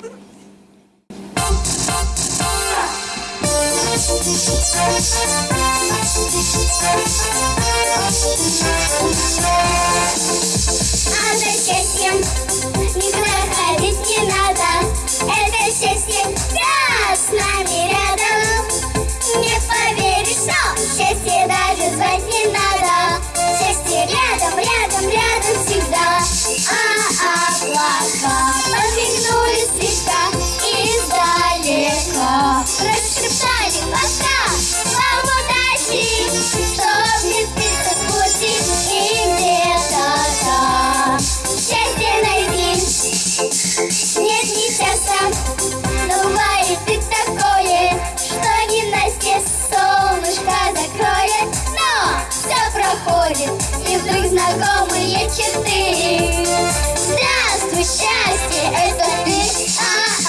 А за счастьем не проходить не надо, это счастье да, с нами рядом. Не поверишь, что счастье даже звать не надо, счастье рядом, рядом, рядом всегда. А облака подмигнули. четыре. Здравствуй, счастье, это ты. А,